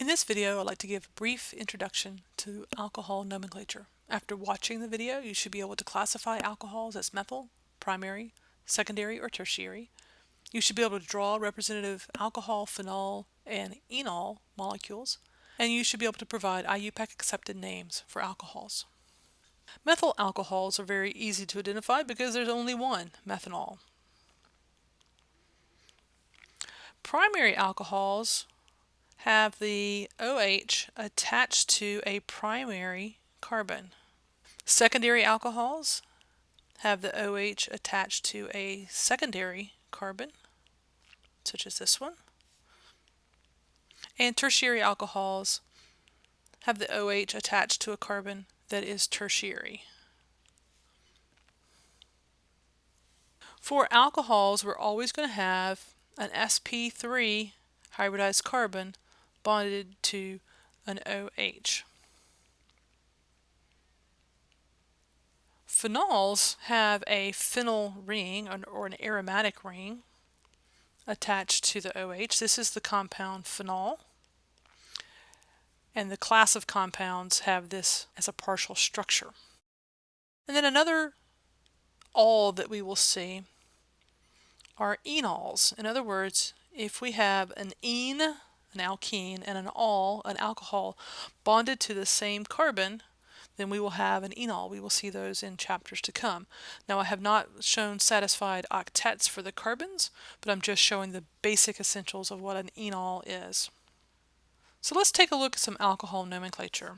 In this video, I'd like to give a brief introduction to alcohol nomenclature. After watching the video, you should be able to classify alcohols as methyl, primary, secondary, or tertiary. You should be able to draw representative alcohol, phenol, and enol molecules, and you should be able to provide IUPAC accepted names for alcohols. Methyl alcohols are very easy to identify because there's only one, methanol. Primary alcohols have the OH attached to a primary carbon. Secondary alcohols have the OH attached to a secondary carbon, such as this one. And tertiary alcohols have the OH attached to a carbon that is tertiary. For alcohols, we're always going to have an sp3 hybridized carbon bonded to an OH. Phenols have a phenyl ring or an aromatic ring attached to the OH. This is the compound phenol. And the class of compounds have this as a partial structure. And then another all that we will see are enols. In other words, if we have an ene an alkene, and an all, an alcohol, bonded to the same carbon, then we will have an enol. We will see those in chapters to come. Now I have not shown satisfied octets for the carbons, but I'm just showing the basic essentials of what an enol is. So let's take a look at some alcohol nomenclature.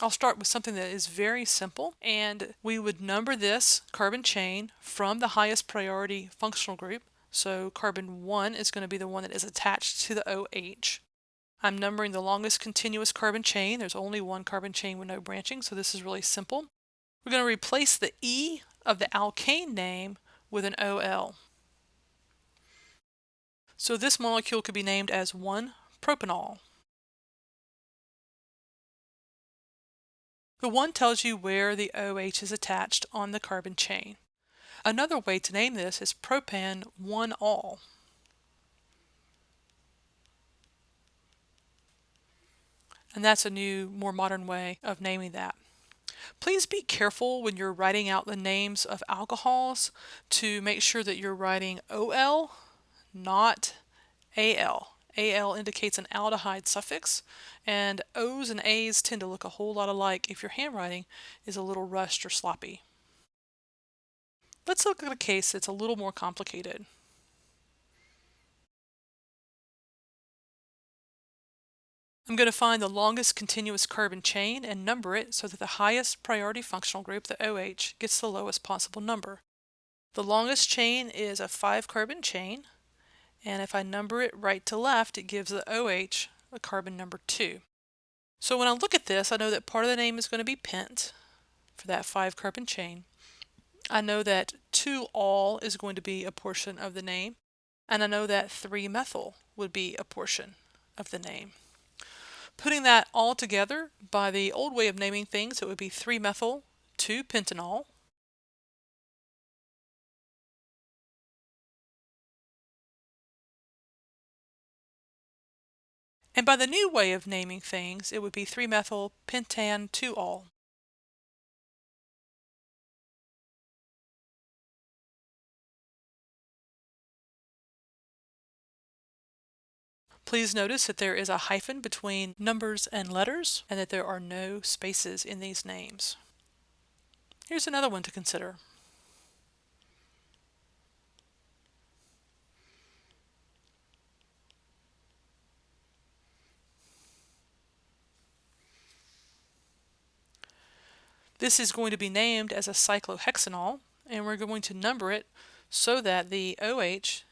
I'll start with something that is very simple and we would number this carbon chain from the highest priority functional group so carbon 1 is going to be the one that is attached to the OH. I'm numbering the longest continuous carbon chain. There's only one carbon chain with no branching, so this is really simple. We're going to replace the E of the alkane name with an OL. So this molecule could be named as 1-propanol. The 1 tells you where the OH is attached on the carbon chain. Another way to name this is propan 1-ol. And that's a new, more modern way of naming that. Please be careful when you're writing out the names of alcohols to make sure that you're writing OL, not AL. AL indicates an aldehyde suffix, and O's and A's tend to look a whole lot alike if your handwriting is a little rushed or sloppy. Let's look at a case that's a little more complicated. I'm going to find the longest continuous carbon chain and number it so that the highest priority functional group, the OH, gets the lowest possible number. The longest chain is a 5 carbon chain, and if I number it right to left, it gives the OH a carbon number 2. So when I look at this, I know that part of the name is going to be pent for that 5 carbon chain. I know that 2-ol is going to be a portion of the name, and I know that 3-methyl would be a portion of the name. Putting that all together, by the old way of naming things, it would be 3-methyl 2-pentanol. And by the new way of naming things, it would be 3-methyl pentan 2-ol. Please notice that there is a hyphen between numbers and letters and that there are no spaces in these names. Here's another one to consider. This is going to be named as a cyclohexanol and we're going to number it so that the OH,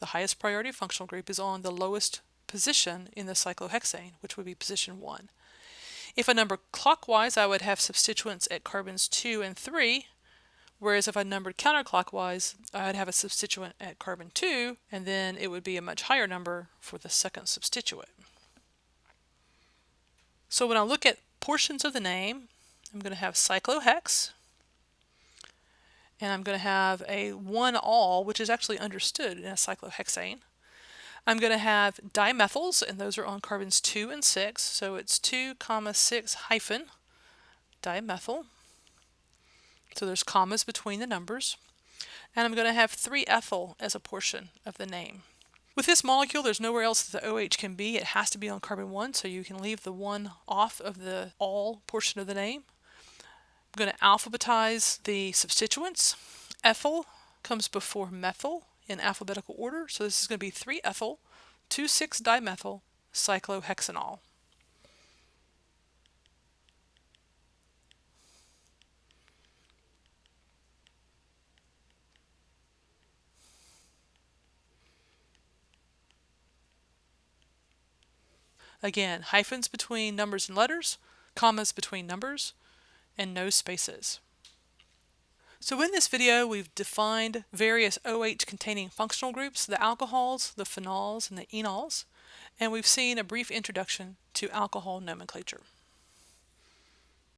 the highest priority functional group, is on the lowest position in the cyclohexane, which would be position 1. If I number clockwise, I would have substituents at carbons 2 and 3, whereas if I numbered counterclockwise, I'd have a substituent at carbon 2, and then it would be a much higher number for the second substituent. So when I look at portions of the name, I'm going to have cyclohex, and I'm going to have a 1-ol, which is actually understood in a cyclohexane. I'm going to have dimethyls, and those are on carbons 2 and 6. So it's 2 comma 6 hyphen dimethyl. So there's commas between the numbers. And I'm going to have 3-ethyl as a portion of the name. With this molecule, there's nowhere else that the OH can be. It has to be on carbon 1, so you can leave the 1 off of the all portion of the name. I'm going to alphabetize the substituents. Ethyl comes before methyl in alphabetical order, so this is going to be 3-ethyl, 2,6-dimethyl, cyclohexanol. Again, hyphens between numbers and letters, commas between numbers, and no spaces. So in this video, we've defined various OH containing functional groups, the alcohols, the phenols, and the enols, and we've seen a brief introduction to alcohol nomenclature.